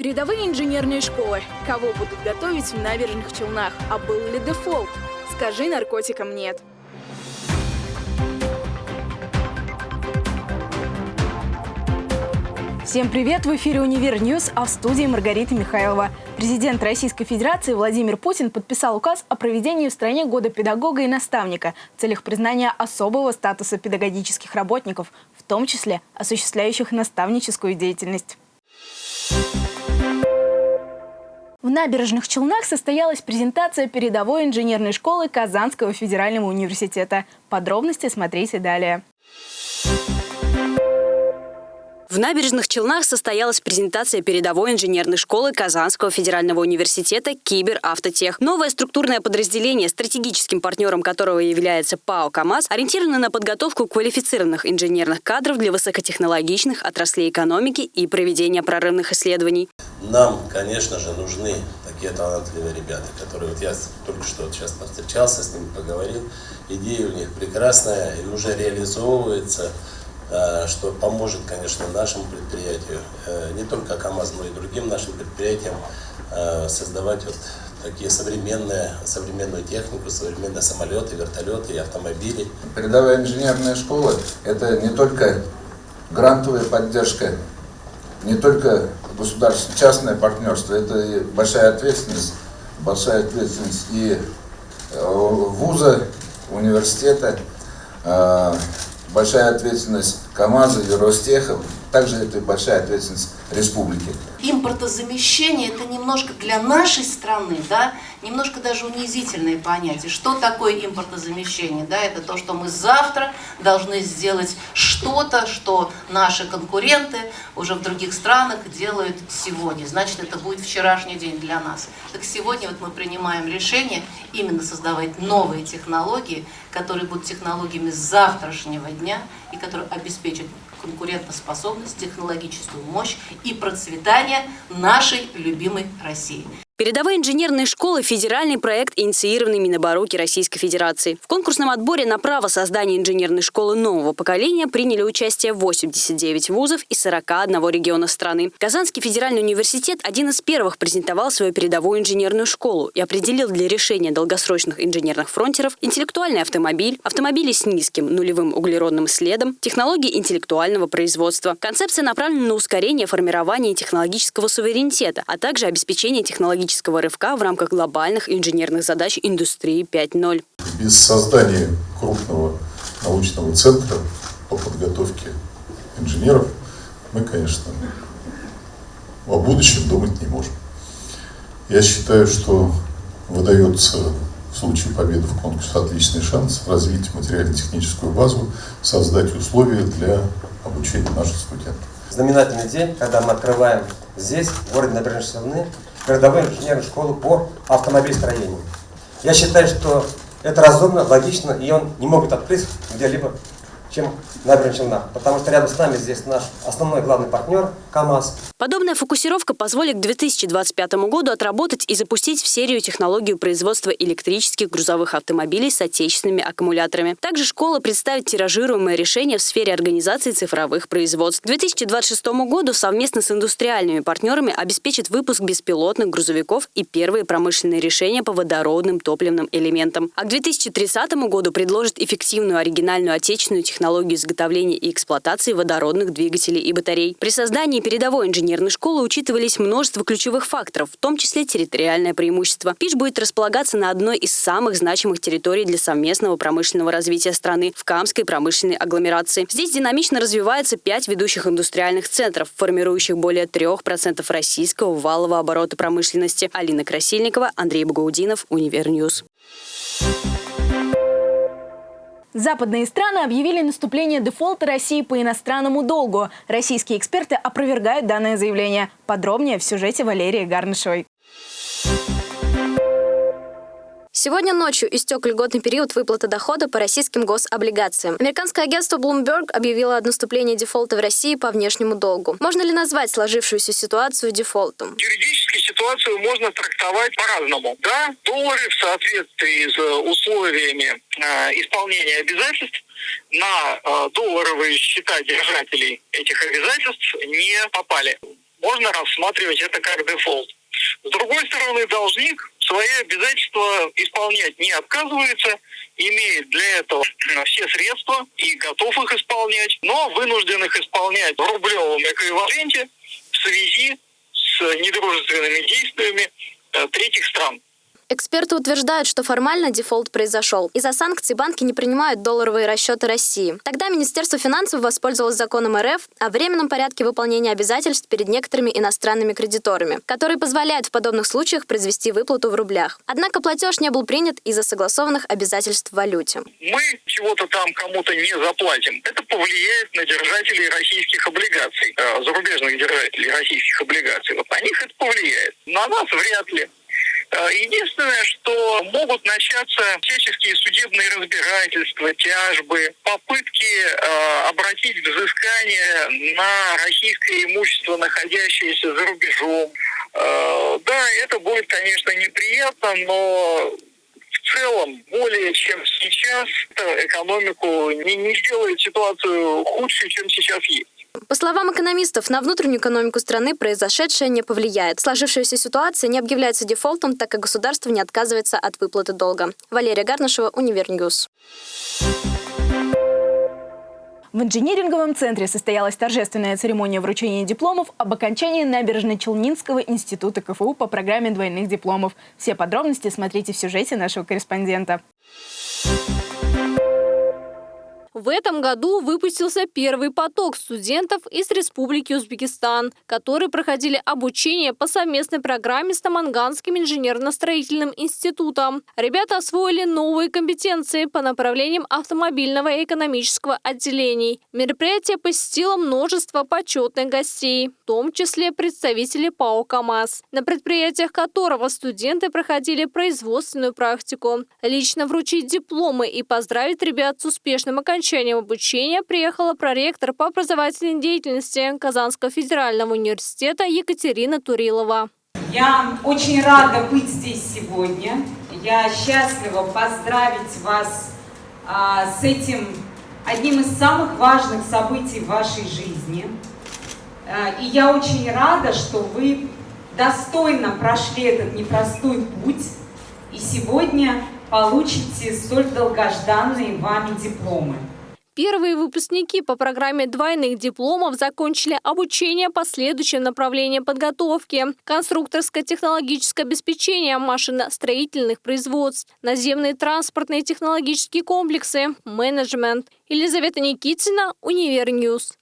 Передовые инженерные школы. Кого будут готовить в набережных Челнах? А был ли дефолт? Скажи наркотикам нет. Всем привет! В эфире «Универ News», а в студии Маргарита Михайлова. Президент Российской Федерации Владимир Путин подписал указ о проведении в стране Года педагога и наставника в целях признания особого статуса педагогических работников, в том числе осуществляющих наставническую деятельность. В набережных Челнах состоялась презентация передовой инженерной школы Казанского федерального университета. Подробности смотрите далее. В набережных Челнах состоялась презентация передовой инженерной школы Казанского федерального университета «Киберавтотех». Новое структурное подразделение, стратегическим партнером которого является ПАО «КамАЗ», ориентировано на подготовку квалифицированных инженерных кадров для высокотехнологичных отраслей экономики и проведения прорывных исследований. Нам, конечно же, нужны такие талантливые ребята, которые вот я только что вот сейчас повстречался с ними, поговорил. Идея у них прекрасная и уже реализовывается. Э, что поможет, конечно, нашему предприятию, э, не только КАМАЗ, но и другим нашим предприятиям э, создавать вот такие современные, современную технику, современные самолеты, вертолеты и автомобили. Передовая инженерная школа – это не только грантовая поддержка, не только государственное, частное партнерство, это большая ответственность, большая ответственность и вуза, университета, большая ответственность КАМАЗа и Ростеха, также это большая ответственность республики. Импортозамещение – это немножко для нашей страны, да, немножко даже унизительное понятие. Что такое импортозамещение? Да, это то, что мы завтра должны сделать что-то, что наши конкуренты уже в других странах делают сегодня. Значит, это будет вчерашний день для нас. Так сегодня вот мы принимаем решение именно создавать новые технологии, которые будут технологиями завтрашнего дня и которые обеспечат конкурентоспособность, технологическую мощь и процветание нашей любимой России. Передовые инженерные школы – федеральный проект, инициированный Минобороки Российской Федерации. В конкурсном отборе на право создания инженерной школы нового поколения приняли участие 89 вузов из 41 региона страны. Казанский федеральный университет один из первых презентовал свою передовую инженерную школу и определил для решения долгосрочных инженерных фронтеров интеллектуальный автомобиль, автомобили с низким нулевым углеродным следом, технологии интеллектуального производства. Концепция направлена на ускорение формирования технологического суверенитета, а также обеспечение технологического технологического рывка в рамках глобальных инженерных задач индустрии 5.0. Без создания крупного научного центра по подготовке инженеров мы, конечно, о будущем думать не можем. Я считаю, что выдается в случае победы в конкурсе отличный шанс развить материально-техническую базу, создать условия для обучения наших студентов. Знаменательный день, когда мы открываем здесь, в городе Набережные Челны, передовую инженерную школу по автомобильстроению. Я считаю, что это разумно, логично, и он не могут открыть где-либо чем набережная Челнах, потому что рядом с нами здесь наш основной главный партнер КАМАЗ. Подобная фокусировка позволит к 2025 году отработать и запустить в серию технологию производства электрических грузовых автомобилей с отечественными аккумуляторами. Также школа представит тиражируемое решение в сфере организации цифровых производств. К 2026 году совместно с индустриальными партнерами обеспечит выпуск беспилотных грузовиков и первые промышленные решения по водородным топливным элементам. А к 2030 году предложит эффективную оригинальную отечественную технологию технологию изготовления и эксплуатации водородных двигателей и батарей. При создании передовой инженерной школы учитывались множество ключевых факторов, в том числе территориальное преимущество. ПИШ будет располагаться на одной из самых значимых территорий для совместного промышленного развития страны – в Камской промышленной агломерации. Здесь динамично развивается пять ведущих индустриальных центров, формирующих более 3% российского валового оборота промышленности. Алина Красильникова, Андрей Багаудинов, Универ News. Западные страны объявили наступление дефолта России по иностранному долгу. Российские эксперты опровергают данное заявление. Подробнее в сюжете Валерии Гарнышевой. Сегодня ночью истек льготный период выплаты дохода по российским гособлигациям. Американское агентство Bloomberg объявило о наступлении дефолта в России по внешнему долгу. Можно ли назвать сложившуюся ситуацию дефолтом? Юридически ситуацию можно трактовать по-разному. Да, доллары в соответствии с условиями э, исполнения обязательств на э, долларовые счета держателей этих обязательств не попали. можно рассматривать это как дефолт. С другой стороны, должник свои обязательства исполнять не отказывается, имеет для этого все средства и готов их исполнять, но вынужден их исполнять в рублевом эквиваленте в связи с недружественными действиями э, третьих стран. Эксперты утверждают, что формально дефолт произошел. Из-за санкций банки не принимают долларовые расчеты России. Тогда Министерство финансов воспользовалось законом РФ о временном порядке выполнения обязательств перед некоторыми иностранными кредиторами, который позволяет в подобных случаях произвести выплату в рублях. Однако платеж не был принят из-за согласованных обязательств в валюте. Мы чего-то там кому-то не заплатим. Это повлияет на держателей российских облигаций, э, зарубежных держателей российских облигаций. Вот на них это повлияет. На нас вряд ли. Э, единственное, что могут начаться всяческие судебные разбирательства, тяжбы, попытки э, обратить взыскание на российское имущество, находящееся за рубежом. Э, да, это будет, конечно, неприятно, но в целом, более чем сейчас, экономику не, не сделает ситуацию худше, чем сейчас есть. По словам экономистов, на внутреннюю экономику страны произошедшее не повлияет. Сложившаяся ситуация не объявляется дефолтом, так как государство не отказывается от выплаты долга. Валерия Гарнашева, Универ News. В инжиниринговом центре состоялась торжественная церемония вручения дипломов об окончании Набережно-Челнинского института КФУ по программе двойных дипломов. Все подробности смотрите в сюжете нашего корреспондента. В этом году выпустился первый поток студентов из Республики Узбекистан, которые проходили обучение по совместной программе с Таманганским инженерно-строительным институтом. Ребята освоили новые компетенции по направлениям автомобильного и экономического отделений. Мероприятие посетило множество почетных гостей, в том числе представители ПАО «КамАЗ», на предприятиях которого студенты проходили производственную практику. Лично вручить дипломы и поздравить ребят с успешным окончанием окончанием обучения приехала проректор по образовательной деятельности Казанского федерального университета Екатерина Турилова. Я очень рада быть здесь сегодня. Я счастлива поздравить вас а, с этим одним из самых важных событий в вашей жизни. А, и я очень рада, что вы достойно прошли этот непростой путь и сегодня получите столь долгожданные вами дипломы. Первые выпускники по программе двойных дипломов закончили обучение по следующим направлениям подготовки. Конструкторское технологическое обеспечение машиностроительных производств, наземные транспортные технологические комплексы, менеджмент. Елизавета Никитина, Универ News.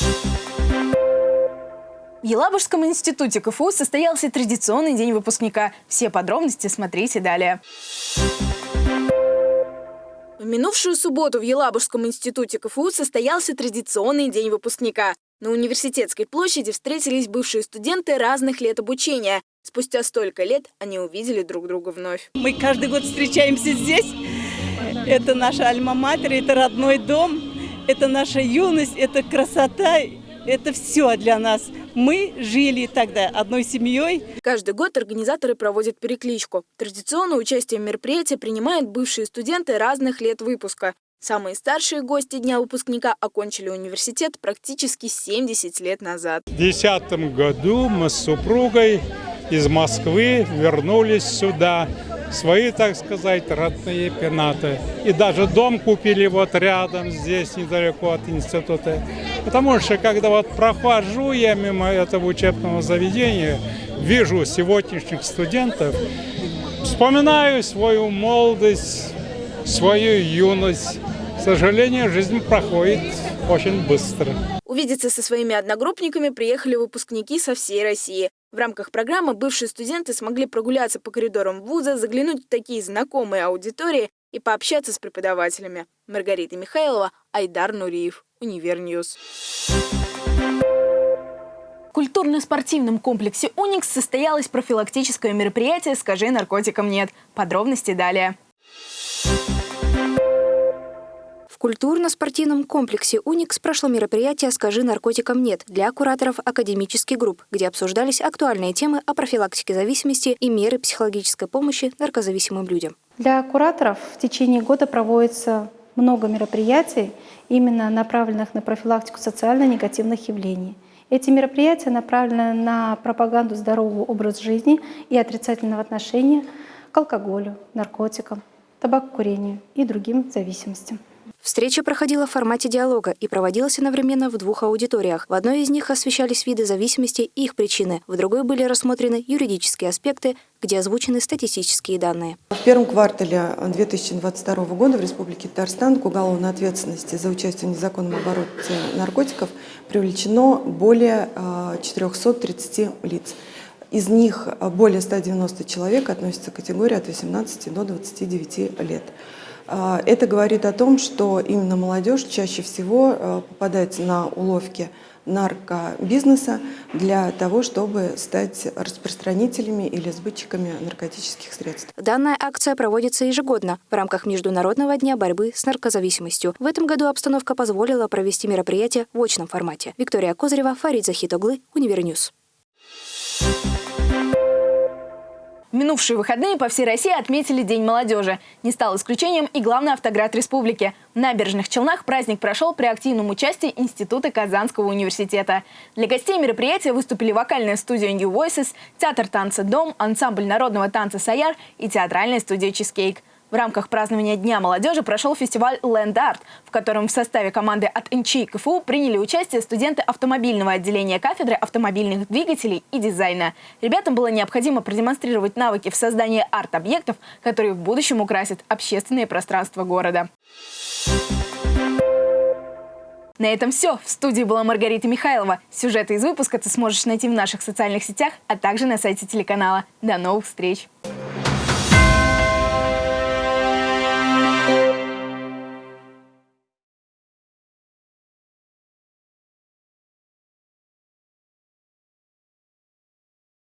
В Елабужском институте КФУ состоялся традиционный день выпускника. Все подробности смотрите далее. В минувшую субботу в Елабужском институте КФУ состоялся традиционный день выпускника. На университетской площади встретились бывшие студенты разных лет обучения. Спустя столько лет они увидели друг друга вновь. Мы каждый год встречаемся здесь. Это наша альма-матер, это родной дом, это наша юность, это красота, это все для нас. Мы жили тогда одной семьей. Каждый год организаторы проводят перекличку. Традиционно участие в мероприятии принимают бывшие студенты разных лет выпуска. Самые старшие гости Дня выпускника окончили университет практически 70 лет назад. В 2010 году мы с супругой из Москвы вернулись сюда свои, так сказать, родные пенаты. И даже дом купили вот рядом, здесь, недалеко от института. Потому что, когда вот прохожу я мимо этого учебного заведения, вижу сегодняшних студентов, вспоминаю свою молодость, свою юность. К сожалению, жизнь проходит очень быстро. Увидеться со своими одногруппниками приехали выпускники со всей России. В рамках программы бывшие студенты смогли прогуляться по коридорам вуза, заглянуть в такие знакомые аудитории и пообщаться с преподавателями. Маргарита Михайлова, Айдар Нуриев, Универ News. В культурно-спортивном комплексе «Уникс» состоялось профилактическое мероприятие «Скажи наркотикам нет». Подробности далее культурно-спортивном комплексе «Уникс» прошло мероприятие «Скажи наркотикам нет» для кураторов академических групп, где обсуждались актуальные темы о профилактике зависимости и меры психологической помощи наркозависимым людям. Для кураторов в течение года проводится много мероприятий, именно направленных на профилактику социально негативных явлений. Эти мероприятия направлены на пропаганду здорового образа жизни и отрицательного отношения к алкоголю, наркотикам, табакокурению и другим зависимостям. Встреча проходила в формате диалога и проводилась одновременно в двух аудиториях. В одной из них освещались виды зависимости и их причины, в другой были рассмотрены юридические аспекты, где озвучены статистические данные. В первом квартале 2022 года в Республике Татарстан к уголовной ответственности за участие в незаконном обороте наркотиков привлечено более 430 а, лиц. Из них более 190 человек относятся к категории от 18 до 29 лет. А, это говорит о том, что именно молодежь чаще всего э, попадает на уловки наркобизнеса для того, чтобы стать распространителями или сбытчиками наркотических средств. Данная акция проводится ежегодно в рамках Международного дня борьбы с наркозависимостью. В этом году обстановка позволила провести мероприятие в очном формате. Виктория Козырева, Фарид Захитоглы, Универ News. Минувшие выходные по всей России отметили День молодежи. Не стал исключением и главный автоград республики. В набережных Челнах праздник прошел при активном участии Института Казанского университета. Для гостей мероприятия выступили вокальная студия New Voices, театр танца «Дом», ансамбль народного танца «Саяр» и театральная студия «Чизкейк». В рамках празднования Дня молодежи прошел фестиваль Land Art, в котором в составе команды от НЧИ КФУ приняли участие студенты автомобильного отделения кафедры автомобильных двигателей и дизайна. Ребятам было необходимо продемонстрировать навыки в создании арт-объектов, которые в будущем украсят общественные пространства города. На этом все. В студии была Маргарита Михайлова. Сюжеты из выпуска ты сможешь найти в наших социальных сетях, а также на сайте телеканала. До новых встреч!